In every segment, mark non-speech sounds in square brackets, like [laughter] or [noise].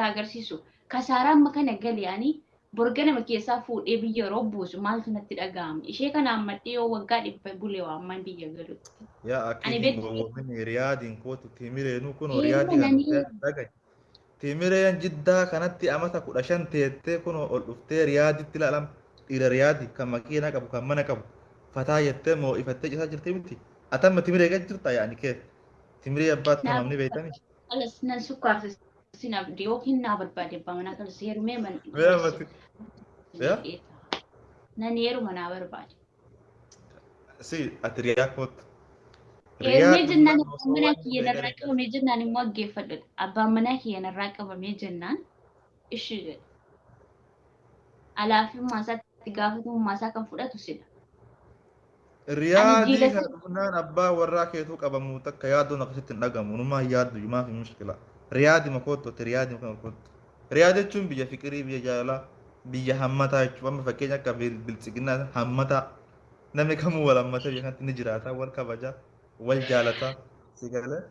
sitti agarsiisu. Kasaaraa amma kana gali ani borga nama keessaa fuudhee biyya yeroo buusu maaltu natti dhaga'ama? Ishee kana ammadhee yoo waggaa dhibba bulee waamman biyya galutti. yaa gowwoomine riyaadiin kootu timireenuu kun Ee, riyaadii nani- kan dhagaye timireen jiddaa kanatti amata kudha shan teettee kun ol dhuftee riyaaditti ilaalam. Dhiira riyaadi kan makiinaa qabu kan mana qabu. Fataa jettee moo ifattee cisaa jirti miti? Atamma timiree gad jirta yaani kee? Timiree abbaatti namni beektanii Alas nan sukkaarsa sinaaf yookiin naa barbaade abbaa manaa kan seerumee man. Mee ammatti yaa? Nan heeruma naa barbaade. si ati riyaa kootu Heerumee jennaan abbaan manaa kiyya narraa qabamee jennaan immoo aggeeffadhu. Abbaan manaa kiyya narraa qabamee jennaan ishii jedha. Alaafummaa isaatti gaafatamummaa isaa kan fudhatu sida. riyaadii jiila- kan dhufnaan abbaa warraa keetuu qabamu takka yaaddoon akkasitti hin dhagamu numaa yaaddu yumaa fi mushkila riyaadi makootu ati riyaadi makootu riyaadi jechuun biyya fiqirii biyya jaalalaa biyya hammataa jechuun amma fakkeenya akka bil- biltsiginnaa hammataa. Namni kamuu wal hammatee biyya kanatti ni jiraata wal kabajaa? Wal jaalataa? Si galee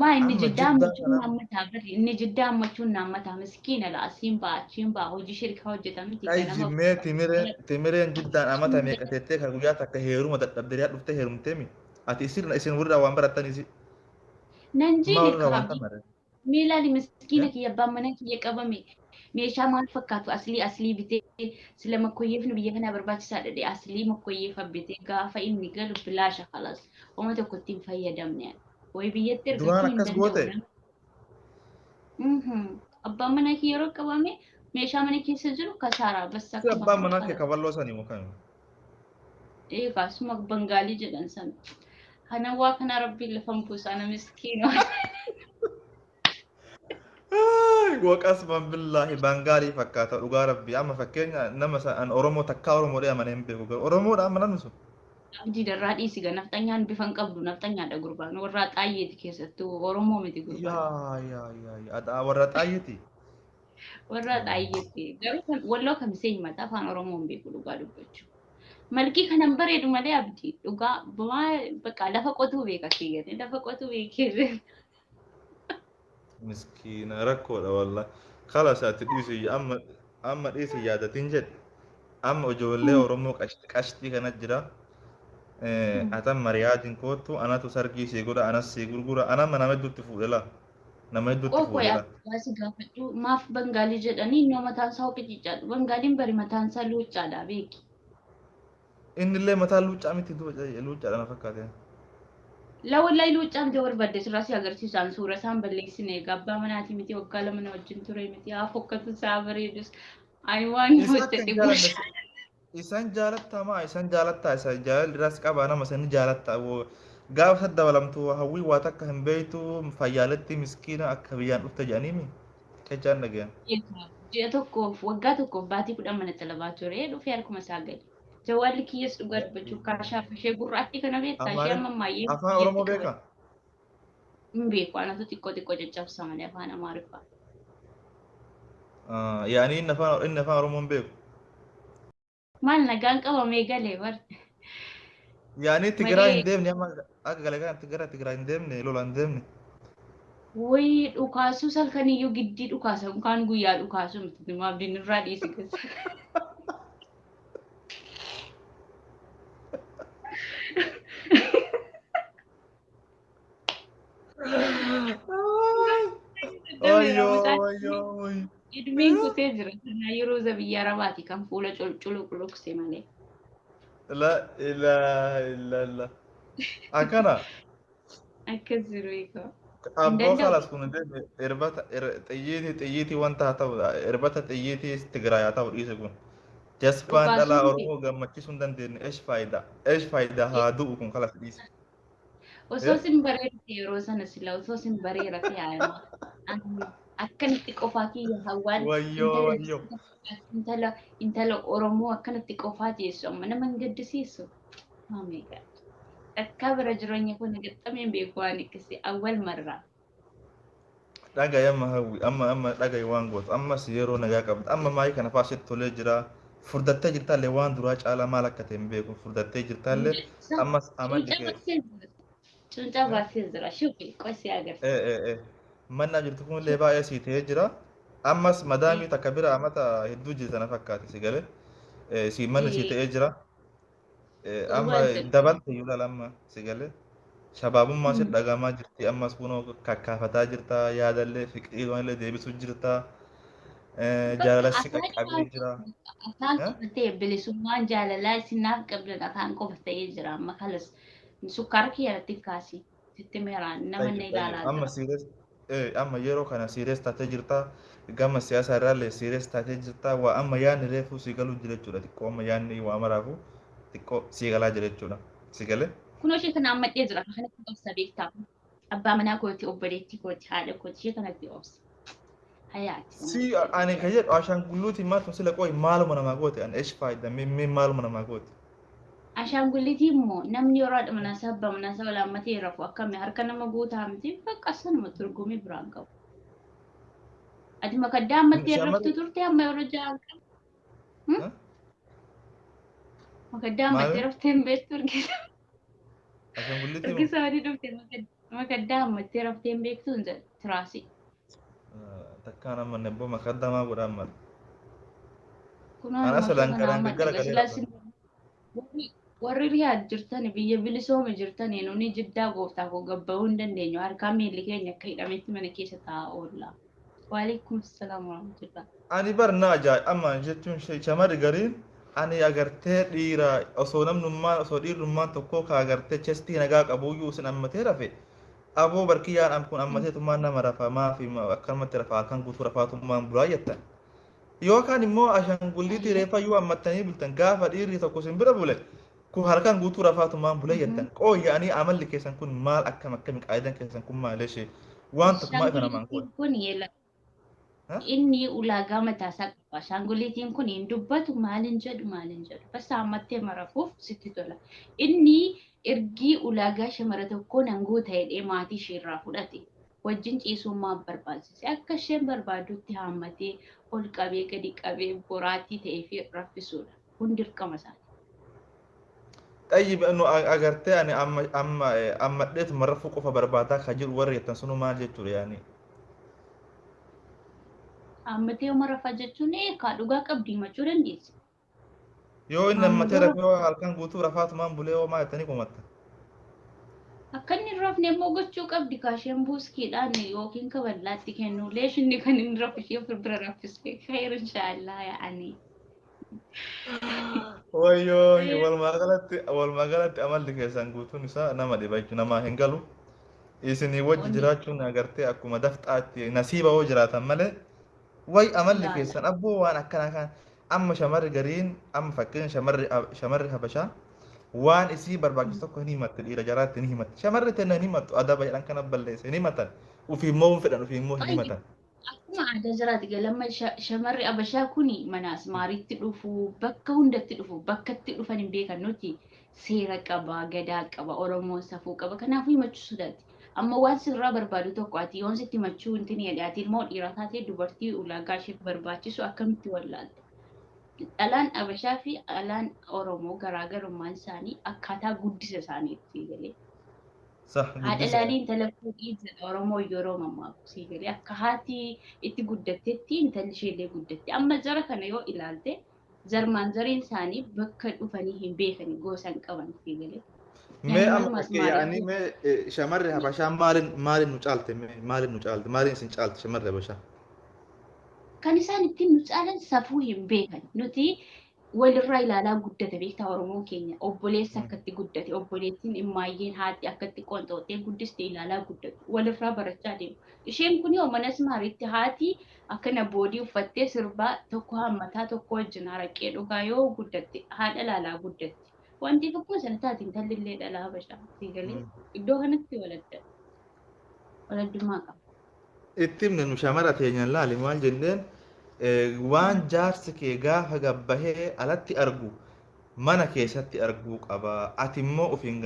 Maa inni Amma jiddaa jiddaa hammachuun kana- naammataa bari. Inni jiddaa hammachuun naammataa miskiina la asiin baa achiin baa hojii shirkaa hojjeta miti Ay jimmee timireen timireen jiddaan amata meeqa teettee kan guyyaa takka heeruma dadhabdee riyaa dhuftee heerumtee mi ati isin isin warra waan barattanii miilaali miskiina Eh? kiyya abbaan mana kiyya qabame meeshaa maal fakkaatu aslii aslii bitee sila makkoyyeefni biyya kanaa barbaachisaa dhadhe aslii makkoyyeefa bitee gaafa inni galu bilaasha kalas oma tokko ittiin fayyadamne way biyyatti Duraan akkas goote? abbaan mana kiyya yeroo qabame meeshaa mana keessa jiru kasaaraa bassa abbaan manaa kee kaballoo sanii mukaan eegaa suma bangaalii jedhan sana kana waa kana rabbiin lafa buusaa miskiina Waqas [laughs] man billaahi bangaalii fakkaata dhugaa rabbii amma fakkeenya nama an Oromoo takkaa Oromoodha amanee hin beeku garuu Oromoodha amanan sun. abdii darraa dhiisiga nafxanyaan bifan qabdu nafxanyaadha gurbaan warraa xaayyeeti keessattuu oromoo miti gurbaan Yaa yaa yaa warra xaayyeeti. warraa xaayyeeti garuu walloo kamisee himata afaan oromoo hin beeku dhugaa dubbachuu malkii kanan bareedu malee abdii dhugaa bakka lafa qotuu beeka keeyyate lafa qotuu beekee مسكينة ركودة والله خلاص هتديسي أما أما ديسي يا تنجد أما أجولي ورموك أشتي كانت جرا أتم مريادين كوتو أنا تسرقي سيقولة أنا سيقولة أنا ما نمد تفوضلا نمد تفوضلا maaf bangaalii jedhanii innoo mataan isaa hoqi cichaadha bangaaliin bari mataan isaa luucaadha beeki innillee mataa luucaa miti luucaadha na fakkaate Lawallaayi luuccaan ijoo barbaadde sirraa si agarsiisaan suura isaan balleessine gabbaa manaatii miti waggaa lama na wajjin ture miti haa fokkatu isaa bareedus ayi waan Isa akka hojjete hin jaalanne isan jaalattamaa isan jaalattaa isa jaalalliras qabaa nama sani jaalattaa gaafa isa dabalamtu hawwii waa takka hin beeytu fayyaaletti miskiina akka biyyaan dhufte jedhaniimi kechaan dhagayan. ji'a tokkoof waggaa tokkoof baatii kudhan mana talabaa ture dhufee harkuma isaa gadi. Jawaalli kiyyas dhugaa dubbachuu kaashaaf ishee gurraattii kana beektaa ishee amma ammayyee Afaan Oromoo beekaa? hin beeku anatu xiqqoo xiqqoo caccabsa malee afaan amaariffaa. Yaani inni afaan inni afaan Oromoo hin beeku. Maal nagaan qabamee galee bar. Yaani Tigiraa hin deemne amma akka galee kana Tigiraa Tigiraa hin deemne lola hin deemne. Wayii dhukaasuu salkaniyyuu giddii dhukaasa kaan guyyaa dhukaasu miti abdiin irraa dhiisi keessa. [laughs] Idmiin kutee jira. Kanaa yeroo zabiyyaa arabaati kan fuula cululuqse malee. La ilaha illallah. Akkana. Akkas jiru eegaa. Abboo kalas kun irbata xiyyiitii xiyyiitii wanta haa ta'u irbata xiyyiitii Tigiraa haa ta'u dhiise kun. Jaspaan dhalaa. Oromoo gammachiisuu hin dandeenye eesh faayidaa eesh faayidaa haa du'u kun kalas dhiise. Osoo sin bareedate yeroo sana sila osoo sin bareerate yaa'ima. Akkanatti qofaa kiyya hawaan intala intala Oromoo akkanatti qofaa teessu amma nama hin gaddisiisu. Oh my god. Akka bira jireenya kun gaxxamee beeku waan akkasii awwal marraa. Dhagaye amma hawwi amma amma dhagaye waan gootu ammas yeroo nagaa qabda amma maayii kana faasitti tolee jira furdattee jirtaallee waan duraa caalaa maal akka ta'e hin beeku furdattee jirtaallee ammas amalli kee Cuuncaa baasee jira. Shufi qosii agarsiisa. ee ee ee mannaa jirtu kunillee baay'ee sii ta'ee jira ammas madaamii takka bira amata hedduu jirti na fakkaate si galee si manni si ta'ee jira amma dabalte laala amma si galee shabaabummaa si dhagamaa jirti ammas kunoo kakkaafataa jirta yaadallee fiqiiloonillee deebisuu jirta jaalalassi qaqqabee jira. Afaan qofatee bilisummaan jaalalaa isinaaf qabdan afaan qofatee jira amma kalas sukkaara kiyyatti kaasi sitti meeraan nama ilaalaa amma jira. siires amma yeroo kana siires taatee jirta gama siyaasaa irraallee siires taatee jirta waa amma yaadni reefuu si galuu jira jechuudha xiqqoo amma yaadni waa maraafu xiqqoo si galaa jira jechuudha si galee. Kunoo ishee kana ammadhee jira kan kanatti obsa beektaa abbaa manaa kooti obboleettii kooti haadha kooti ishee kanatti obsa. Si ani kan jedhu ashaangulluuti maal tun sila qooyi maaluma namaa goote ani eesh faayida mee maaluma namaa goote. Ashaangullitii immoo namni yeroo haadha manaa sabba manaa saba laammatee rafu akkami harka nama guutaa miti bakka sanuma turgumii biraan qabu. Ati makaddaa ammattee raftu turte amma yeroo ja'an qabu. Makaddaa ammattee raftee hin beektu. Ashaangulliitii Argisa wadi dhufte makaddaa ammattee raftee hin beektu hin jedhu tiraasii. takkaan amma nebboo makaddamaa godha amma. Kunoo Ana salaan kana kanaan gaggara galee Warri riyaad jirtan biyya bilisooma jirtan nuni jiddaa gooftaa koo gabba'uu hin dandeenyu harkaa miilli keenya akka hidhametti mana keessa taa'aa oolla. Waalaikum salaam warahmatullah. Ani bar na ajaa'iba amma jechuun shamarri gariin ani agartee dhiira osoo namnummaan osoo dhiirrummaan tokko ka agartee chestii nagaa qabuyyuu isin ammatee rafe aboo barkiyyaan am kun ammateetummaan nama rafamaa fi akkanumatti rafaa halkan guutuu rafaatummaan bulaa jettan. Yookaan immoo ashaangulliitii reefa yoo ammattanii bultan gaafa dhiirri tokko isin bira bule kun halkan guutuu rafaatummaan bulee jettan qooyya'anii amalli keessan kun maal akkam akkami qaayidan keessan kun maal ishee waan tokkummaa ifa namaan kun. Inni ulaagaa mataasaa qaba. Ashaangulliitiin kun hin dubbatu maalin jedhu maalin jedhu. Basta ammattee marafuuf sitti tola. Inni ergii ulaagaa shamara tokkoo nangoo ta'edhee maatii isheerraa fudhate. Wajjin ciisummaa barbaachise. Akka isheen barbaadutti haammatee ol qabee gadi qabee boraatii ta'ee fi raffisuudha. Kun dirqama isaati. Nu agartee ani amma amma ammadheetuma rafuu qofa barbaadaa kan jiru warri jettan sunu maal jechuudha yaani. Ammatee uma rafaa jechuun eekaa dhugaa qabdii machuu dandeessi. Yoo inni ammatee rafee yoo halkan guutuu rafaatumaan bulee yoo maal jettanii kumatta. Akka inni rafne immoo gochuu qabdi kaasheen buuskiidhaan yookiin kaballaatti kennu leeshinni kan inni rafu ishee bira raffisee khayr inshaallah yaa'anii. Wayyoo walumaa galatti walumaa galatti amalli keessan guutuun isaa nama dhiba jechuudha namaa hin galu. Isinii wajji jiraachuun agartee akkuma dafxaatti nasiiba yoo jiraatan malee way amalli keessan abboo waan akkana kan amma shamarri gariin amma fakkeenya shamarri shamarri habashaa waan isii barbaachisu tokko hin himatte dhiira jaraatti hin himatte shamarri tenna hin himattu adaba jedhan kana balleesse hin himatan ufii immoo hin fedhan ufii immoo hin himatan. Aadaa jiraati galama shamarri abashaa kuni mana asmaariitti dhufu bakka hundatti dhufu bakka itti dhufan hin beekan nuti seera qaba gadaa qaba oromoon safuu qaba kanaafuu himachuu sodaati. Amma waan sirraa barbaadu tokko ati yoon sitti himachuu hin tini ati ilmoo dhiiraa taatee dubartii ulaagaa isheef barbaachisu akkamitti wallaalte. Dhalaan abashaa fi dhalaan oromoo garaagarummaan isaanii akkaataa guddisa isaaniitti galee. Haadha laalii intala fuudhii jedha oromoo yeroo mammaaku sii galee akka haati itti guddattetti intalli isheellee guddatte amma jara kana yoo ilaalte zarmaan zariin isaanii bakka dhufanii hin beekani gosa hin qaban sii galee. Mee amma yaa'anii mee shamarri habashaa maalin maalin nu caalte maalin nu caalte maalin isin caalte shamarri habashaa? Kan isaan ittiin nu caalan safuu hin beekan nuti walirraa ilaalaa guddate beektaa oromoon keenya obboleessa akkatti guddate obboleettiin immaayyeen haati akkatti qonxooxee guddiste ilaalaa guddatu walirraa barachaa deemu isheen kun yoo mana asmaariitti haati akkana boodii uffattee sirbaa tokko hammataa tokko wajjin araqee dhugaa yoo guddatte haadha ilaalaa guddatti wanti tokko sana taate intalli illee dhalaa habashaa siigalee iddoo kanatti waladda waladdummaa qaba. Itti himne nu shamara teenyaan laali maal jenneen waan jaarsi kee gaafa gabbahee alatti argu mana keessatti arguu qaba. Ati immoo ofiin